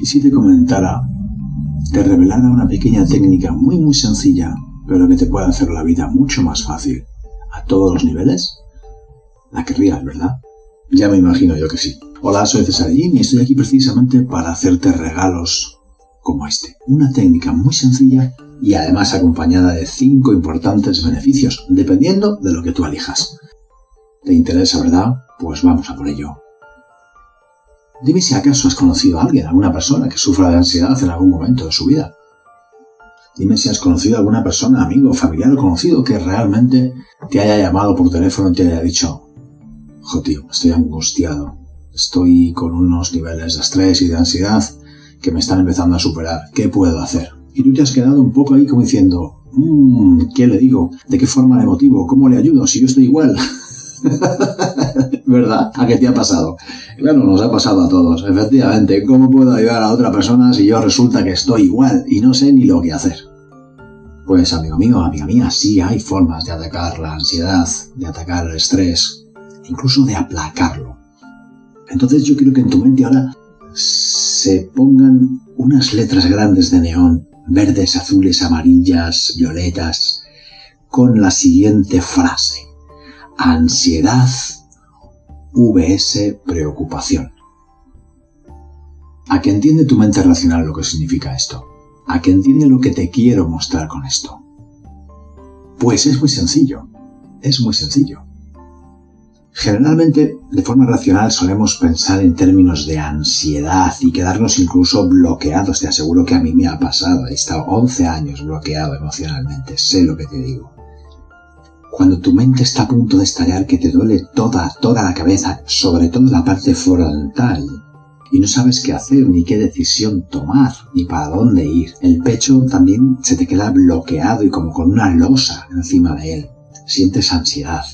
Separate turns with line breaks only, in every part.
Y si te comentara, te revelara una pequeña técnica muy muy sencilla, pero que te puede hacer la vida mucho más fácil, a todos los niveles, la querrías, ¿verdad? Ya me imagino yo que sí. Hola, soy Cesarín y estoy aquí precisamente para hacerte regalos como este. Una técnica muy sencilla y además acompañada de cinco importantes beneficios, dependiendo de lo que tú elijas. ¿Te interesa, verdad? Pues vamos a por ello. Dime si acaso has conocido a alguien, alguna persona que sufra de ansiedad en algún momento de su vida. Dime si has conocido a alguna persona, amigo, familiar o conocido que realmente te haya llamado por teléfono y te haya dicho, jo tío, estoy angustiado, estoy con unos niveles de estrés y de ansiedad que me están empezando a superar, ¿qué puedo hacer? Y tú te has quedado un poco ahí como diciendo, mmm, ¿qué le digo? ¿De qué forma le motivo? ¿Cómo le ayudo? Si yo estoy igual. ¿Verdad? ¿A qué te ha pasado? Claro, nos ha pasado a todos, efectivamente. ¿Cómo puedo ayudar a otra persona si yo resulta que estoy igual y no sé ni lo que hacer? Pues amigo mío, amiga mía, sí hay formas de atacar la ansiedad, de atacar el estrés, incluso de aplacarlo. Entonces yo quiero que en tu mente ahora se pongan unas letras grandes de neón, verdes, azules, amarillas, violetas, con la siguiente frase. Ansiedad VS preocupación. ¿A qué entiende tu mente racional lo que significa esto? ¿A qué entiende lo que te quiero mostrar con esto? Pues es muy sencillo. Es muy sencillo. Generalmente, de forma racional, solemos pensar en términos de ansiedad y quedarnos incluso bloqueados. Te aseguro que a mí me ha pasado. He estado 11 años bloqueado emocionalmente. Sé lo que te digo. Cuando tu mente está a punto de estallar, que te duele toda, toda la cabeza, sobre todo la parte frontal, y no sabes qué hacer, ni qué decisión tomar, ni para dónde ir. El pecho también se te queda bloqueado y como con una losa encima de él. Sientes ansiedad.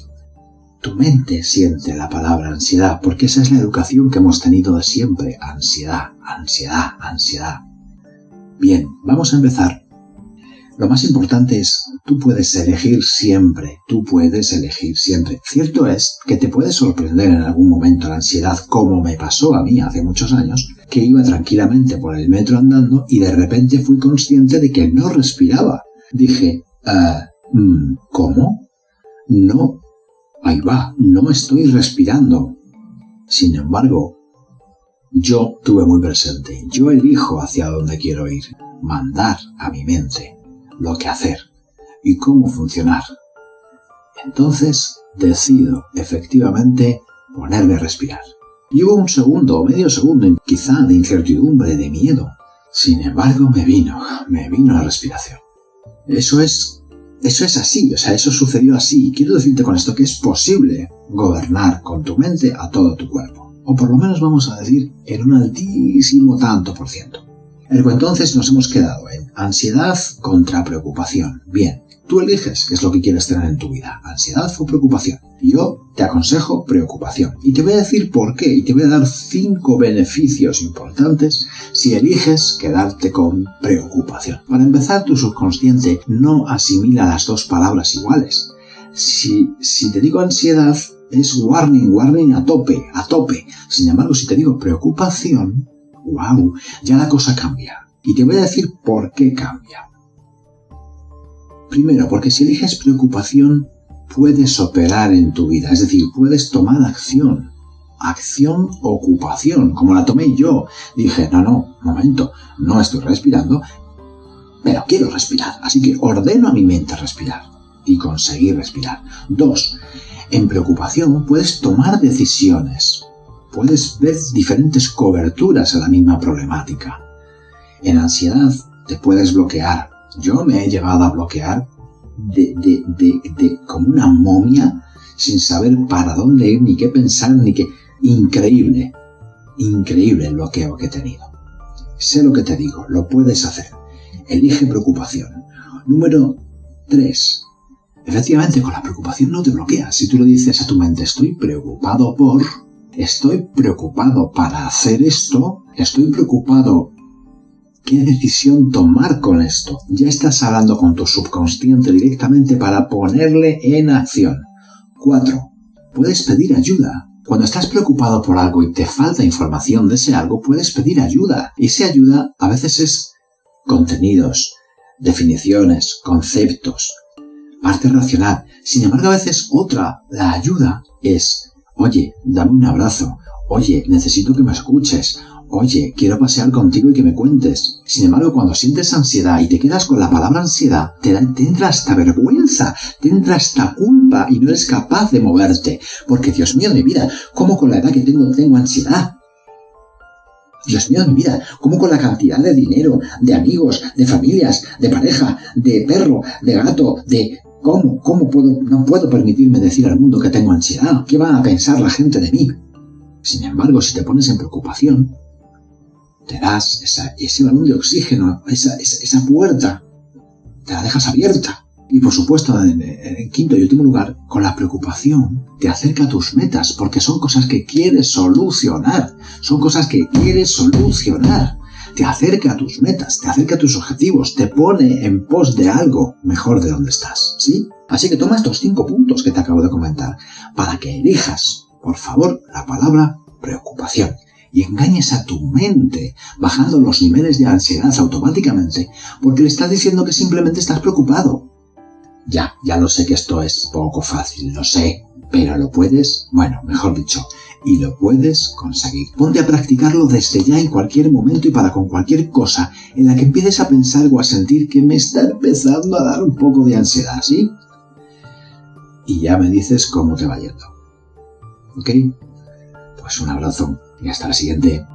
Tu mente siente la palabra ansiedad, porque esa es la educación que hemos tenido de siempre. Ansiedad, ansiedad, ansiedad. Bien, vamos a empezar lo más importante es, tú puedes elegir siempre, tú puedes elegir siempre. Cierto es que te puede sorprender en algún momento la ansiedad, como me pasó a mí hace muchos años, que iba tranquilamente por el metro andando y de repente fui consciente de que no respiraba. Dije, uh, ¿cómo? No, ahí va, no estoy respirando. Sin embargo, yo tuve muy presente, yo elijo hacia dónde quiero ir, mandar a mi mente lo que hacer y cómo funcionar. Entonces decido efectivamente ponerme a respirar. Y hubo un segundo o medio segundo, quizá de incertidumbre, de miedo. Sin embargo, me vino, me vino la respiración. Eso es, eso es así, o sea, eso sucedió así. Quiero decirte con esto que es posible gobernar con tu mente a todo tu cuerpo. O por lo menos vamos a decir en un altísimo tanto por ciento. Entonces nos hemos quedado en ansiedad contra preocupación. Bien, tú eliges qué es lo que quieres tener en tu vida, ansiedad o preocupación. Yo te aconsejo preocupación. Y te voy a decir por qué, y te voy a dar cinco beneficios importantes si eliges quedarte con preocupación. Para empezar, tu subconsciente no asimila las dos palabras iguales. Si te digo ansiedad, es warning, warning a tope, a tope. Sin embargo, si te digo preocupación, wow, ya la cosa cambia. Y te voy a decir por qué cambia. Primero, porque si eliges preocupación, puedes operar en tu vida, es decir, puedes tomar acción. Acción, ocupación, como la tomé yo. Dije, no, no, momento, no estoy respirando, pero quiero respirar, así que ordeno a mi mente respirar y conseguir respirar. Dos, en preocupación puedes tomar decisiones puedes ver diferentes coberturas a la misma problemática. En ansiedad te puedes bloquear. Yo me he llegado a bloquear como una momia sin saber para dónde ir, ni qué pensar, ni qué... Increíble, increíble el bloqueo que he tenido. Sé lo que te digo, lo puedes hacer. Elige preocupación. Número 3. Efectivamente, con la preocupación no te bloqueas. Si tú le dices a tu mente, estoy preocupado por estoy preocupado para hacer esto, estoy preocupado qué decisión tomar con esto. Ya estás hablando con tu subconsciente directamente para ponerle en acción. 4. Puedes pedir ayuda. Cuando estás preocupado por algo y te falta información de ese algo, puedes pedir ayuda. Y esa ayuda a veces es contenidos, definiciones, conceptos, parte racional. Sin embargo, a veces otra, la ayuda, es, oye, dame un abrazo, oye, necesito que me escuches, oye, quiero pasear contigo y que me cuentes. Sin embargo, cuando sientes ansiedad y te quedas con la palabra ansiedad, te, entra esta vergüenza, te entra esta culpa y no eres capaz de moverte. Porque, Dios mío de mi vida, ¿cómo con la edad que tengo tengo ansiedad? Dios mío de mi vida, ¿cómo con la cantidad de dinero, de amigos, de familias, de pareja, de perro, de gato, de... ¿Cómo? ¿Cómo puedo? No puedo permitirme decir al mundo que tengo ansiedad. ¿Qué va a pensar la gente de mí? Sin embargo, si te pones en preocupación, te das ese balón de oxígeno, esa, esa, puerta, te la dejas abierta. Y por supuesto, en, en, quinto y último lugar, con la preocupación te acerca a tus metas, porque son cosas que quieres solucionar, son cosas que quieres solucionar. Te acerca a tus metas, te acerca a tus objetivos, te pone en pos de algo mejor de donde estás, ¿sí? Así que toma estos cinco puntos que te acabo de comentar para que elijas, por favor, la palabra preocupación y engañes a tu mente, bajando los niveles de ansiedad automáticamente, porque le estás diciendo que simplemente estás preocupado. Ya, ya lo sé que esto es poco fácil, lo sé, pero lo puedes, bueno, mejor dicho, y lo puedes conseguir. Ponte a practicarlo desde ya en cualquier momento y para con cualquier cosa en la que empieces a pensar o a sentir que me está empezando a dar un poco de ansiedad, ¿sí? Y ya me dices cómo te va yendo. ¿Ok? Pues un abrazo y hasta la siguiente.